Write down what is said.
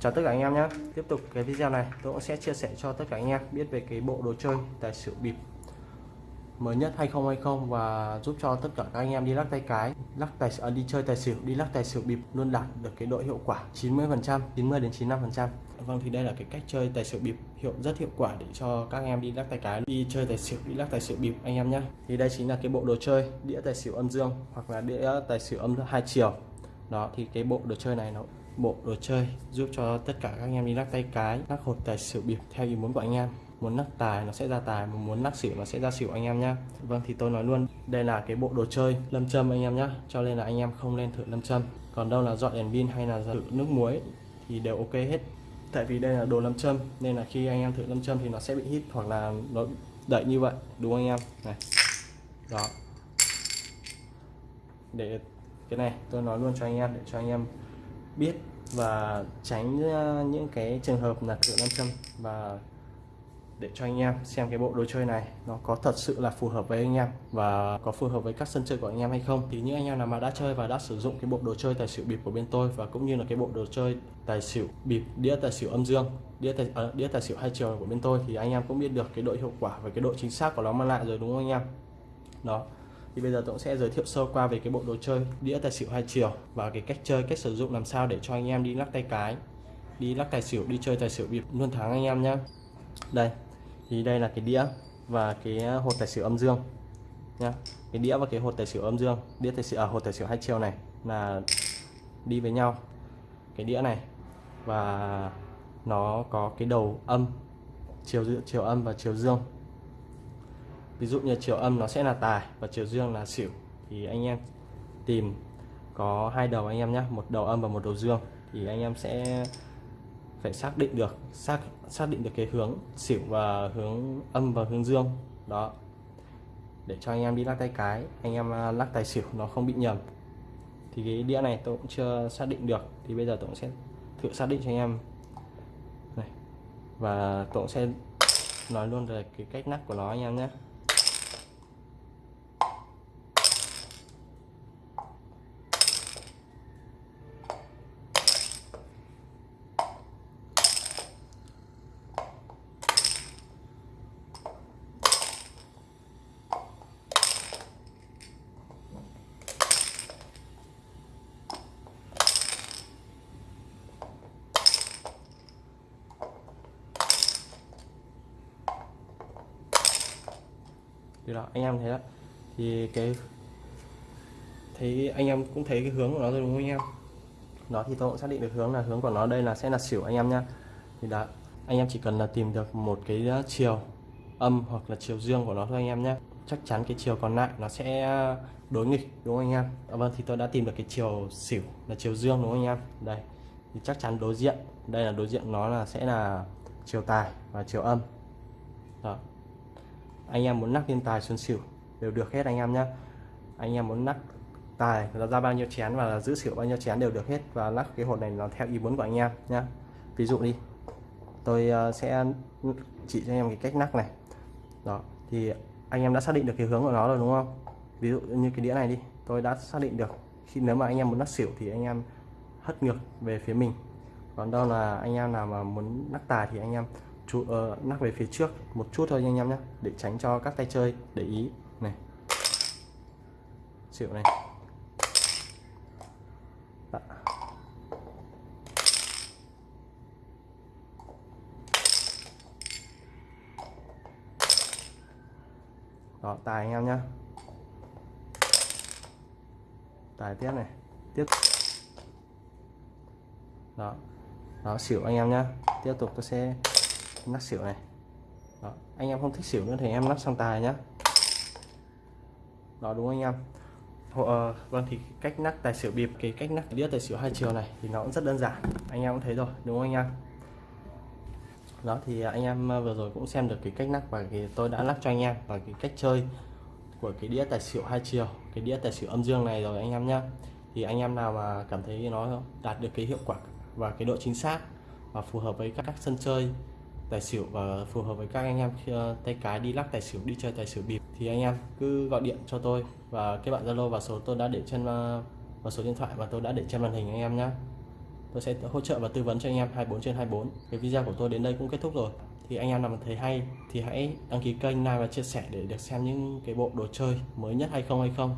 Chào tất cả anh em nhé. Tiếp tục cái video này tôi cũng sẽ chia sẻ cho tất cả anh em biết về cái bộ đồ chơi tài xỉu bịp mới nhất 2020 và giúp cho tất cả các anh em đi lắc tay cái lắc tài à, đi chơi tài xỉu đi lắc tài xỉu bịp luôn đạt được cái độ hiệu quả 90 phần trăm 90 đến 95 phần trăm. Vâng thì đây là cái cách chơi tài xỉu bịp hiệu rất hiệu quả để cho các anh em đi lắc tay cái đi chơi tài xỉu đi lắc tài xỉu bịp anh em nhé. Thì đây chính là cái bộ đồ chơi đĩa tài xỉu âm dương hoặc là đĩa tài xỉu âm hai chiều. Đó thì cái bộ đồ chơi này nó bộ đồ chơi giúp cho tất cả các anh em đi lắc tay cái, lắc hột tài xỉu bịp theo ý muốn của anh em. Muốn lắc tài nó sẽ ra tài, mà muốn lắc xỉu nó sẽ ra xỉu anh em nhá. Vâng thì tôi nói luôn, đây là cái bộ đồ chơi lâm châm anh em nhá. Cho nên là anh em không nên thử lâm châm. Còn đâu là dọn đèn pin hay là thử nước muối thì đều ok hết. Tại vì đây là đồ lâm châm, nên là khi anh em thử lâm châm thì nó sẽ bị hít hoặc là nó đẩy như vậy, đúng không anh em? Này, đó. Để cái này tôi nói luôn cho anh em, để cho anh em biết và tránh ờ, những cái trường hợp là thử nam châm. Và để cho anh em xem cái bộ đồ chơi này nó có thật sự là phù hợp với anh em và có phù hợp với các sân chơi của anh em hay không. Thì những anh em nào mà đã chơi và đã sử dụng cái bộ đồ chơi tài xỉu bịp của bên tôi và cũng như là cái bộ đồ chơi tài xỉu bịp đĩa tài xỉu âm dương đĩa tài à, đĩa tài xỉu hai chiều của bên tôi thì anh em cũng biết được cái độ hiệu quả và cái độ chính xác của nó mang lại rồi đúng không anh em? Đó thì bây giờ tôi cũng sẽ giới thiệu sơ qua về cái bộ đồ chơi đĩa tài xỉu hai chiều và cái cách chơi cách sử dụng làm sao để cho anh em đi lắc tay cái đi lắc tài xỉu đi chơi tài xỉu bịp luôn thắng anh em nhé đây thì đây là cái đĩa và cái hột tài xỉu âm dương nhá. Cái đĩa và cái hột tài xỉu âm dương đĩa tài xỉu à, hột tài xỉu hai chiều này là đi với nhau. Cái đĩa này và nó có cái đầu âm chiều chiều âm và chiều dương ví dụ như chiều âm nó sẽ là tài và chiều dương là xỉu. Thì anh em tìm có hai đầu anh em nhé một đầu âm và một đầu dương. Thì anh em sẽ phải xác định được, xác xác định được cái hướng xỉu và hướng âm và hướng dương. Đó. Để cho anh em đi lắc tay cái, anh em à, lắc tài xỉu nó không bị nhầm. Thì cái đĩa này tôi cũng chưa xác định được. Thì bây giờ tôi cũng sẽ thử xác định cho anh em. Này. Và tôi cũng sẽ nói luôn về cái cách lắc của nó anh em nhé thì đó anh em thấy đó. Thì cái thấy anh em cũng thấy cái hướng của nó rồi đúng không anh em? Đó thì tôi cũng xác định được hướng là hướng của nó đây là sẽ là xỉu anh em nhá. Thì đó anh em chỉ cần là tìm được một cái ờ, chiều âm hoặc là chiều dương của nó thôi anh em nhé chắc chắn cái chiều còn lại nó sẽ ờ, đối nghịch đúng không anh em? À, vâng thì tôi đã tìm được cái chiều xỉu là chiều dương đúng không anh em? Đây thì chắc chắn đối diện. Đây là đối diện nó là sẽ là chiều tài và chiều âm. Đó anh em muốn nắp thiên tài xuân xỉu đều được hết anh em nhé anh em muốn nắp tài là ra bao nhiêu chén và là giữ xỉu bao nhiêu chén đều được hết và lắc cái hột này nó theo ý muốn của anh em nhé ví dụ đi, tôi ờ, sẽ chỉ cho em cái cách nắp này. Đó, thì anh em đã xác định được cái hướng của nó rồi đúng không? Ví dụ như cái đĩa này đi, tôi đã xác định được khi, nếu mà anh em muốn nắp xỉu thì anh em hất ngược về phía mình. Còn đâu là anh em nào mà muốn nắp tài thì anh em chú ờ, uh, nắp về phía trước một chút thôi anh em nhé để tránh cho các tay chơi để ý. Này. Xỉu này. Đó. Đó, tài anh em nhé tài tiếp này. Tiếp. Đó. Đó xỉu anh em nhé tiếp tục tôi sẽ nắp xỉu này. Đó. anh em không thích xỉu nữa thì em nắp sang tài nhá. Đó đúng anh em? Ờ, vâng thì cách nắp tài xỉu bịp cái cách nắp đĩa tài xỉu hai chiều này thì nó cũng rất đơn giản. Anh em cũng thấy rồi đúng không anh em? Đó thì anh em ờ, vừa rồi cũng xem được cái cách nắp và cái tôi đã lắp cho anh em và cái cách chơi của cái đĩa tài xỉu hai chiều cái đĩa tài xỉu âm dương này rồi anh em nhá. Thì anh em nào mà cảm thấy nó đạt được cái hiệu quả và cái độ chính xác và phù hợp với các sân chơi tài xỉu và phù hợp với các anh em ờ, tay cái đi lắc tài xỉu, đi chơi tài xỉu bịp, thì anh em cứ gọi điện cho tôi và kết bạn zalo vào số tôi đã để trên ờ, và vào số điện thoại và tôi đã để trên màn hình anh em nhé tôi sẽ hỗ trợ và tư vấn cho anh em 24 trên 24 cái video của tôi đến đây cũng kết thúc rồi. Thì anh em nào mà thấy hay thì hãy đăng ký kênh like và chia sẻ để được xem những cái bộ đồ chơi mới nhất hay không hay không.